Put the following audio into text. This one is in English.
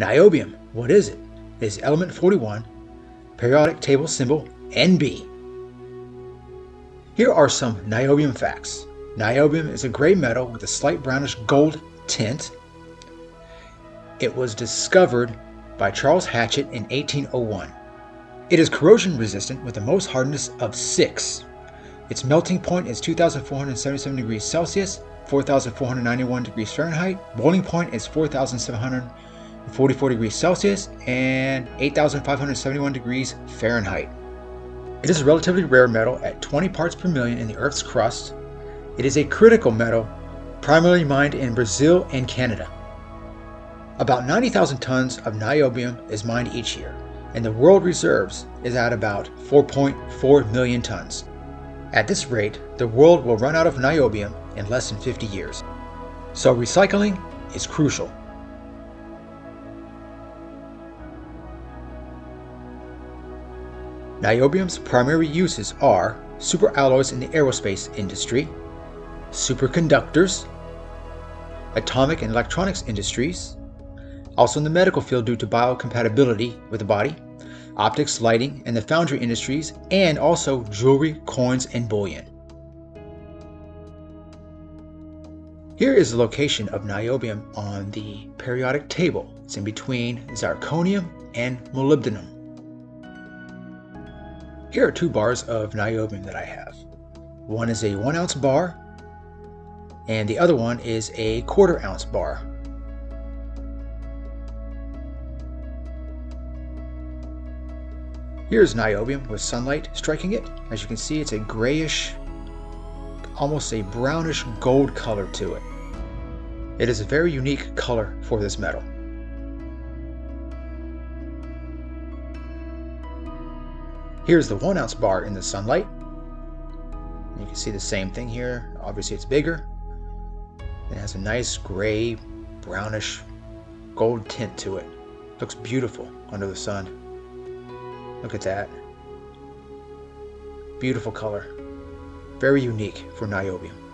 Niobium, what is it? It is element 41, periodic table symbol NB. Here are some niobium facts. Niobium is a gray metal with a slight brownish gold tint. It was discovered by Charles Hatchett in 1801. It is corrosion resistant with the Mohs hardness of 6. Its melting point is 2477 degrees Celsius, 4491 degrees Fahrenheit. Boiling point is 4744 degrees Celsius and 8571 degrees Fahrenheit. It is a relatively rare metal at 20 parts per million in the Earth's crust. It is a critical metal, primarily mined in Brazil and Canada. About 90,000 tons of niobium is mined each year, and the world reserves is at about 4.4 million tons. At this rate, the world will run out of niobium in less than 50 years. So recycling is crucial. Niobium's primary uses are superalloys in the aerospace industry, superconductors, atomic and electronics industries, also in the medical field due to biocompatibility with the body, optics, lighting, and the foundry industries, and also jewelry, coins, and bullion. Here is the location of niobium on the periodic table. It's in between zirconium and molybdenum. Here are two bars of niobium that I have. One is a one ounce bar and the other one is a quarter ounce bar. Here's niobium with sunlight striking it. As you can see, it's a grayish, almost a brownish gold color to it. It is a very unique color for this metal. Here's the one ounce bar in the sunlight. You can see the same thing here. Obviously it's bigger. It has a nice gray, brownish, gold tint to it. Looks beautiful under the sun. Look at that. Beautiful color. Very unique for niobium.